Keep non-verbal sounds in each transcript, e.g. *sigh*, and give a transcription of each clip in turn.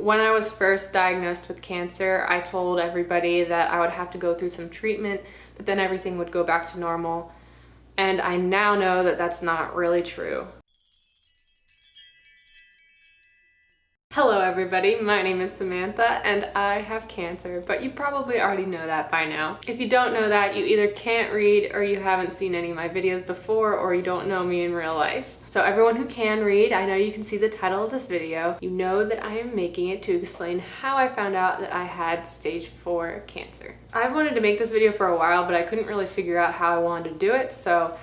When I was first diagnosed with cancer, I told everybody that I would have to go through some treatment, but then everything would go back to normal. And I now know that that's not really true. Hello everybody, my name is Samantha and I have cancer, but you probably already know that by now. If you don't know that, you either can't read or you haven't seen any of my videos before or you don't know me in real life. So everyone who can read, I know you can see the title of this video. You know that I am making it to explain how I found out that I had stage 4 cancer. I've wanted to make this video for a while, but I couldn't really figure out how I wanted to do it, so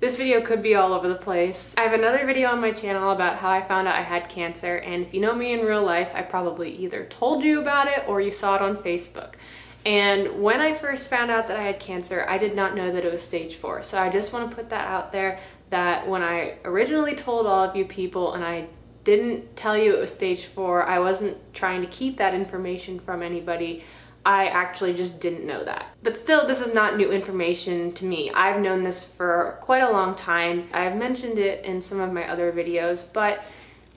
this video could be all over the place. I have another video on my channel about how I found out I had cancer and if you know me in real life, I probably either told you about it or you saw it on Facebook. And when I first found out that I had cancer, I did not know that it was stage four. So I just want to put that out there that when I originally told all of you people and I didn't tell you it was stage four, I wasn't trying to keep that information from anybody. I actually just didn't know that. But still, this is not new information to me. I've known this for quite a long time. I've mentioned it in some of my other videos, but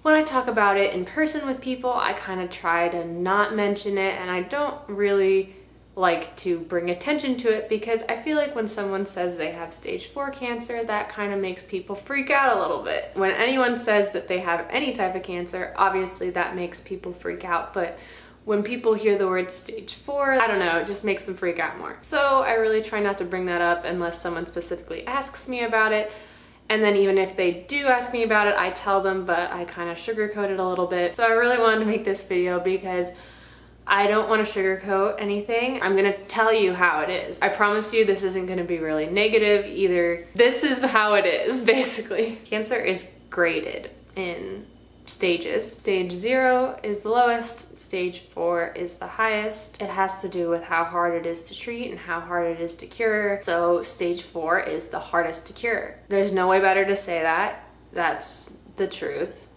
when I talk about it in person with people, I kind of try to not mention it and I don't really like to bring attention to it because I feel like when someone says they have stage 4 cancer, that kind of makes people freak out a little bit. When anyone says that they have any type of cancer, obviously that makes people freak out, but when people hear the word stage four, I don't know, it just makes them freak out more. So I really try not to bring that up unless someone specifically asks me about it. And then even if they do ask me about it, I tell them, but I kind of sugarcoat it a little bit. So I really wanted to make this video because I don't want to sugarcoat anything. I'm going to tell you how it is. I promise you this isn't going to be really negative either. This is how it is, *laughs* basically. Cancer is graded in stages. Stage zero is the lowest, stage four is the highest. It has to do with how hard it is to treat and how hard it is to cure. So stage four is the hardest to cure. There's no way better to say that. That's the truth.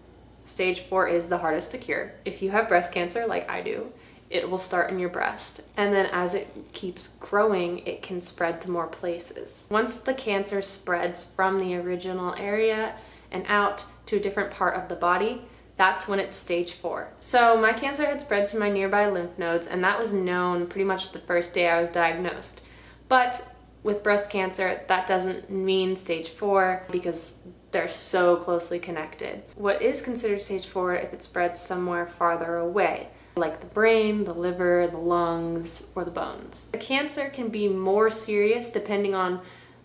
Stage four is the hardest to cure. If you have breast cancer like I do, it will start in your breast. And then as it keeps growing, it can spread to more places. Once the cancer spreads from the original area and out, to a different part of the body, that's when it's stage four. So my cancer had spread to my nearby lymph nodes and that was known pretty much the first day I was diagnosed. But with breast cancer, that doesn't mean stage four because they're so closely connected. What is considered stage four if it spreads somewhere farther away, like the brain, the liver, the lungs, or the bones. The cancer can be more serious depending on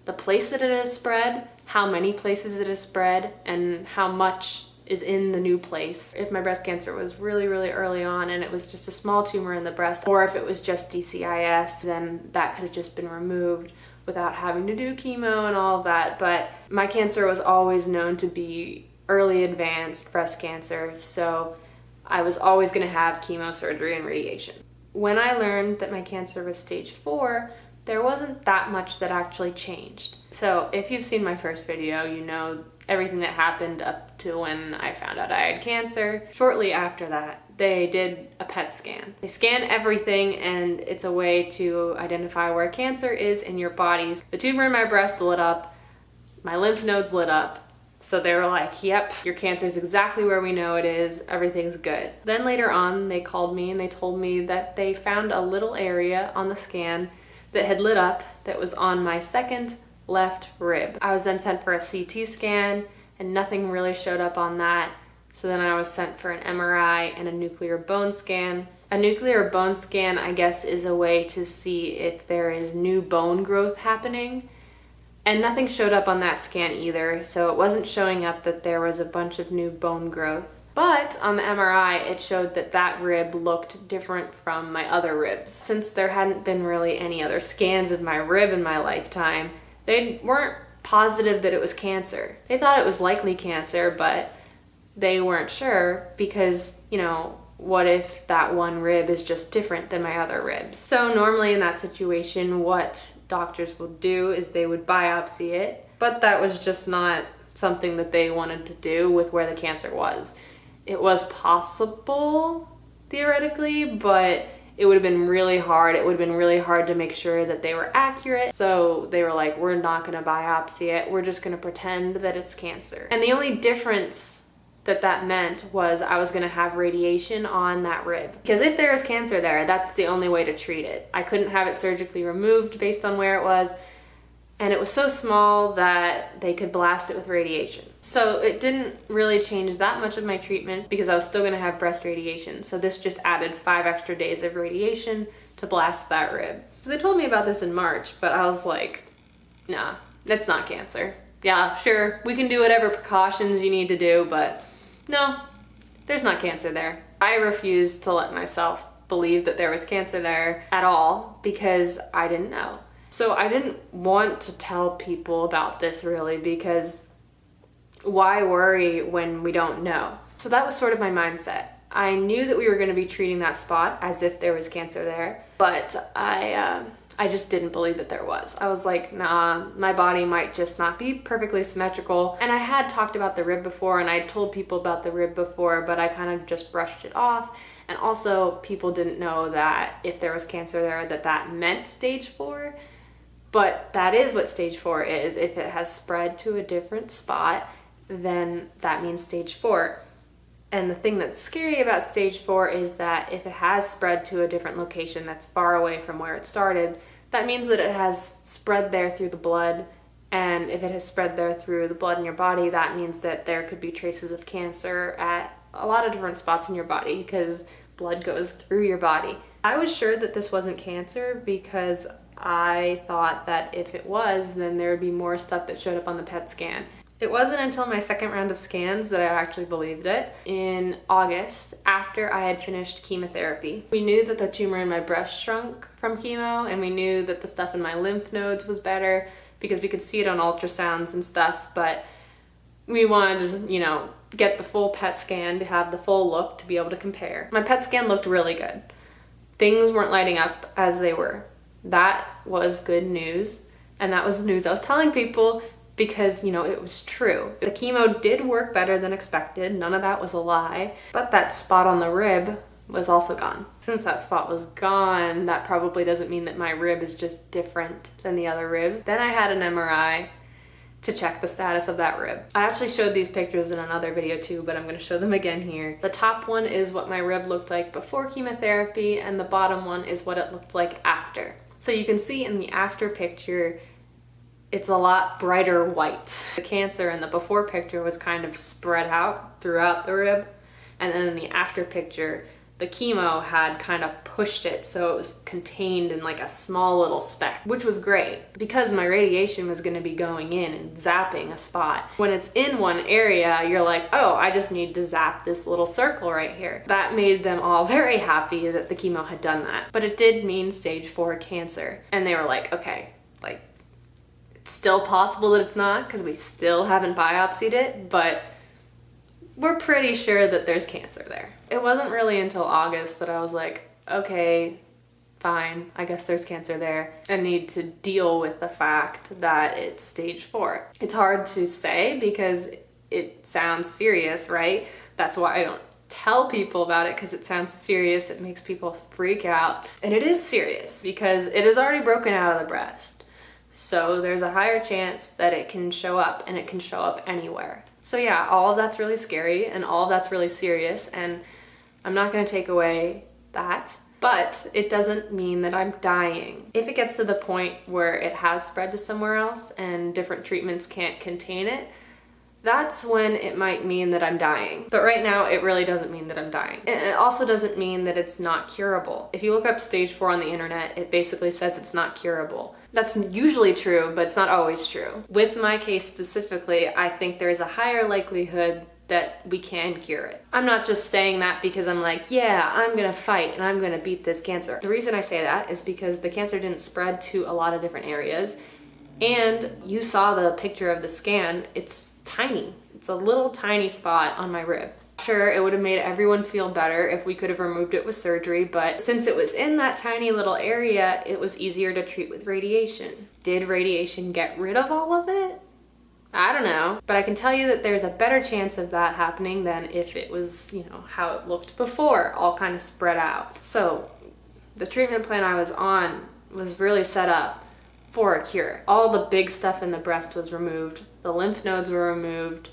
the place that it has spread, how many places it has spread, and how much is in the new place. If my breast cancer was really, really early on and it was just a small tumor in the breast, or if it was just DCIS, then that could have just been removed without having to do chemo and all of that. But my cancer was always known to be early advanced breast cancer, so I was always gonna have chemo, surgery, and radiation. When I learned that my cancer was stage four, there wasn't that much that actually changed. So if you've seen my first video, you know everything that happened up to when I found out I had cancer. Shortly after that, they did a PET scan. They scan everything and it's a way to identify where cancer is in your body. The tumor in my breast lit up, my lymph nodes lit up, so they were like, yep, your cancer is exactly where we know it is. Everything's good. Then later on, they called me and they told me that they found a little area on the scan that had lit up that was on my second left rib. I was then sent for a CT scan and nothing really showed up on that. So then I was sent for an MRI and a nuclear bone scan. A nuclear bone scan, I guess, is a way to see if there is new bone growth happening. And nothing showed up on that scan either, so it wasn't showing up that there was a bunch of new bone growth. But on the MRI, it showed that that rib looked different from my other ribs. Since there hadn't been really any other scans of my rib in my lifetime, they weren't positive that it was cancer. They thought it was likely cancer, but they weren't sure because, you know, what if that one rib is just different than my other ribs? So normally in that situation, what doctors will do is they would biopsy it, but that was just not something that they wanted to do with where the cancer was it was possible theoretically, but it would have been really hard. It would have been really hard to make sure that they were accurate. So they were like, we're not gonna biopsy it. We're just gonna pretend that it's cancer. And the only difference that that meant was I was going to have radiation on that rib. Because if there is cancer there, that's the only way to treat it. I couldn't have it surgically removed based on where it was and it was so small that they could blast it with radiation. So it didn't really change that much of my treatment because I was still gonna have breast radiation. So this just added five extra days of radiation to blast that rib. So they told me about this in March, but I was like, nah, that's not cancer. Yeah, sure, we can do whatever precautions you need to do, but no, there's not cancer there. I refused to let myself believe that there was cancer there at all because I didn't know. So I didn't want to tell people about this really because why worry when we don't know? So that was sort of my mindset. I knew that we were going to be treating that spot as if there was cancer there, but I um, I just didn't believe that there was. I was like, nah, my body might just not be perfectly symmetrical. And I had talked about the rib before and I told people about the rib before, but I kind of just brushed it off. And also people didn't know that if there was cancer there, that that meant stage four. But that is what stage four is. If it has spread to a different spot, then that means stage four. And the thing that's scary about stage four is that if it has spread to a different location that's far away from where it started, that means that it has spread there through the blood. And if it has spread there through the blood in your body, that means that there could be traces of cancer at a lot of different spots in your body because blood goes through your body. I was sure that this wasn't cancer because I thought that if it was, then there would be more stuff that showed up on the PET scan. It wasn't until my second round of scans that I actually believed it. In August, after I had finished chemotherapy, we knew that the tumor in my breast shrunk from chemo and we knew that the stuff in my lymph nodes was better because we could see it on ultrasounds and stuff, but we wanted to, you know, get the full PET scan to have the full look to be able to compare. My PET scan looked really good. Things weren't lighting up as they were that was good news. And that was the news I was telling people because, you know, it was true. The chemo did work better than expected. None of that was a lie. But that spot on the rib was also gone. Since that spot was gone, that probably doesn't mean that my rib is just different than the other ribs. Then I had an MRI to check the status of that rib. I actually showed these pictures in another video too, but I'm gonna show them again here. The top one is what my rib looked like before chemotherapy and the bottom one is what it looked like after. So you can see in the after picture, it's a lot brighter white. The cancer in the before picture was kind of spread out throughout the rib. And then in the after picture, the chemo had kind of pushed it so it was contained in like a small little speck, which was great because my radiation was going to be going in and zapping a spot. When it's in one area, you're like, oh, I just need to zap this little circle right here. That made them all *laughs* very happy that the chemo had done that. But it did mean stage four cancer. And they were like, okay, like, it's still possible that it's not because we still haven't biopsied it, but we're pretty sure that there's cancer there. It wasn't really until August that I was like, okay, fine, I guess there's cancer there. I need to deal with the fact that it's stage four. It's hard to say because it sounds serious, right? That's why I don't tell people about it because it sounds serious. It makes people freak out. And it is serious because it is already broken out of the breast. So there's a higher chance that it can show up and it can show up anywhere. So yeah, all of that's really scary and all of that's really serious and I'm not gonna take away that, but it doesn't mean that I'm dying. If it gets to the point where it has spread to somewhere else and different treatments can't contain it, that's when it might mean that I'm dying. But right now, it really doesn't mean that I'm dying. And it also doesn't mean that it's not curable. If you look up stage four on the internet, it basically says it's not curable. That's usually true, but it's not always true. With my case specifically, I think there's a higher likelihood that we can cure it. I'm not just saying that because I'm like, yeah, I'm gonna fight and I'm gonna beat this cancer. The reason I say that is because the cancer didn't spread to a lot of different areas and you saw the picture of the scan, it's tiny. It's a little tiny spot on my rib. Sure, it would have made everyone feel better if we could have removed it with surgery, but since it was in that tiny little area, it was easier to treat with radiation. Did radiation get rid of all of it? I don't know, but I can tell you that there's a better chance of that happening than if it was, you know, how it looked before, all kind of spread out. So the treatment plan I was on was really set up for a cure. All the big stuff in the breast was removed. The lymph nodes were removed.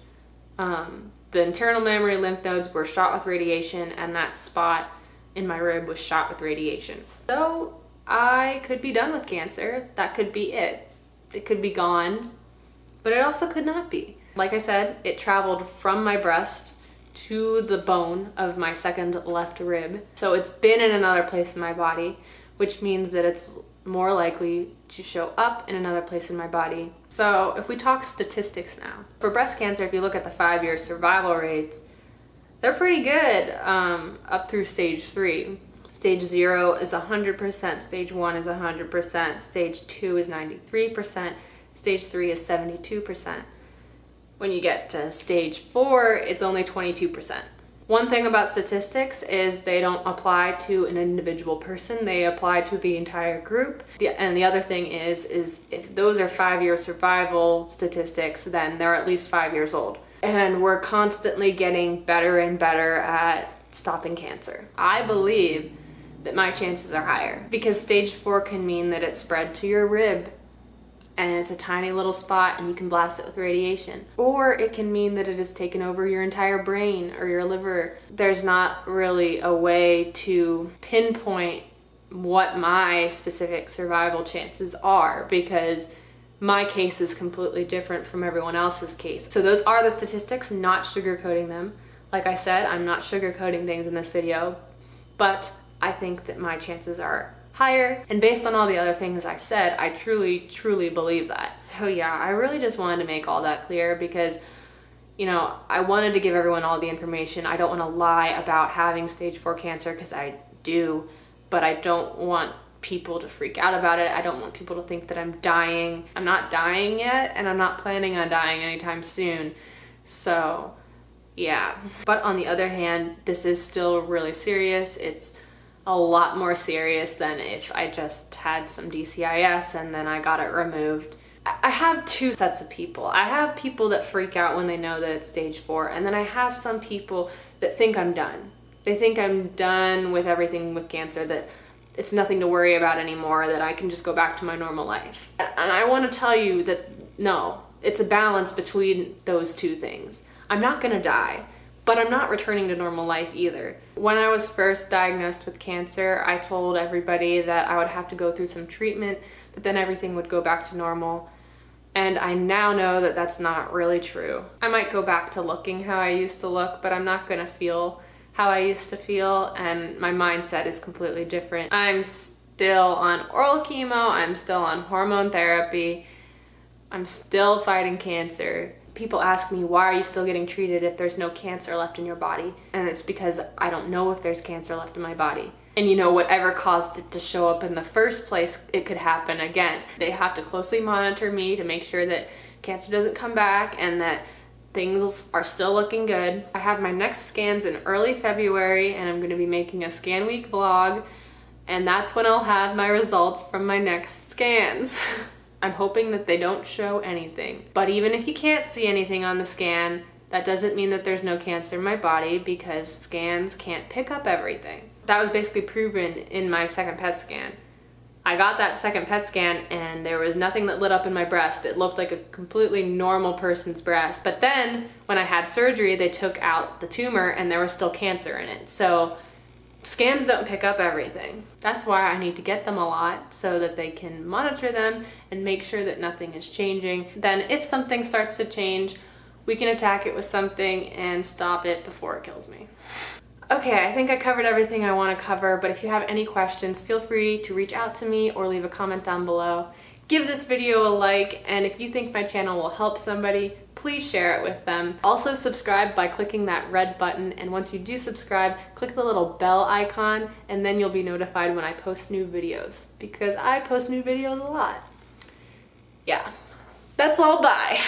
Um, The internal mammary lymph nodes were shot with radiation and that spot in my rib was shot with radiation. So I could be done with cancer. That could be it. It could be gone, but it also could not be. Like I said, it traveled from my breast to the bone of my second left rib. So it's been in another place in my body, which means that it's more likely to show up in another place in my body. So if we talk statistics now, for breast cancer, if you look at the five-year survival rates, they're pretty good um, up through stage three. Stage zero is 100%, stage one is 100%, stage two is 93%, stage three is 72%. When you get to stage four, it's only 22%. One thing about statistics is they don't apply to an individual person, they apply to the entire group. And the other thing is, is if those are five-year survival statistics, then they're at least five years old. And we're constantly getting better and better at stopping cancer. I believe that my chances are higher because stage four can mean that it spread to your rib and it's a tiny little spot and you can blast it with radiation. Or it can mean that it has taken over your entire brain or your liver. There's not really a way to pinpoint what my specific survival chances are because my case is completely different from everyone else's case. So those are the statistics, not sugarcoating them. Like I said, I'm not sugarcoating things in this video, but I think that my chances are higher. And based on all the other things I said, I truly, truly believe that. So yeah, I really just wanted to make all that clear because you know, I wanted to give everyone all the information. I don't want to lie about having stage four cancer because I do, but I don't want people to freak out about it. I don't want people to think that I'm dying. I'm not dying yet and I'm not planning on dying anytime soon. So yeah. But on the other hand, this is still really serious. It's a lot more serious than if I just had some DCIS and then I got it removed. I have two sets of people. I have people that freak out when they know that it's stage four, and then I have some people that think I'm done. They think I'm done with everything with cancer, that it's nothing to worry about anymore, that I can just go back to my normal life. And I want to tell you that no, it's a balance between those two things. I'm not gonna die but I'm not returning to normal life either. When I was first diagnosed with cancer, I told everybody that I would have to go through some treatment, but then everything would go back to normal. And I now know that that's not really true. I might go back to looking how I used to look, but I'm not gonna feel how I used to feel, and my mindset is completely different. I'm still on oral chemo, I'm still on hormone therapy, I'm still fighting cancer people ask me, why are you still getting treated if there's no cancer left in your body? And it's because I don't know if there's cancer left in my body. And you know, whatever caused it to show up in the first place, it could happen again. They have to closely monitor me to make sure that cancer doesn't come back and that things are still looking good. I have my next scans in early February and I'm gonna be making a scan week vlog and that's when I'll have my results from my next scans. *laughs* I'm hoping that they don't show anything. But even if you can't see anything on the scan, that doesn't mean that there's no cancer in my body because scans can't pick up everything. That was basically proven in my second PET scan. I got that second PET scan and there was nothing that lit up in my breast. It looked like a completely normal person's breast. But then when I had surgery, they took out the tumor and there was still cancer in it. So Scans don't pick up everything. That's why I need to get them a lot so that they can monitor them and make sure that nothing is changing. Then if something starts to change, we can attack it with something and stop it before it kills me. Okay, I think I covered everything I want to cover, but if you have any questions, feel free to reach out to me or leave a comment down below. Give this video a like, and if you think my channel will help somebody, please share it with them. Also subscribe by clicking that red button and once you do subscribe, click the little bell icon and then you'll be notified when I post new videos because I post new videos a lot. Yeah, that's all, bye.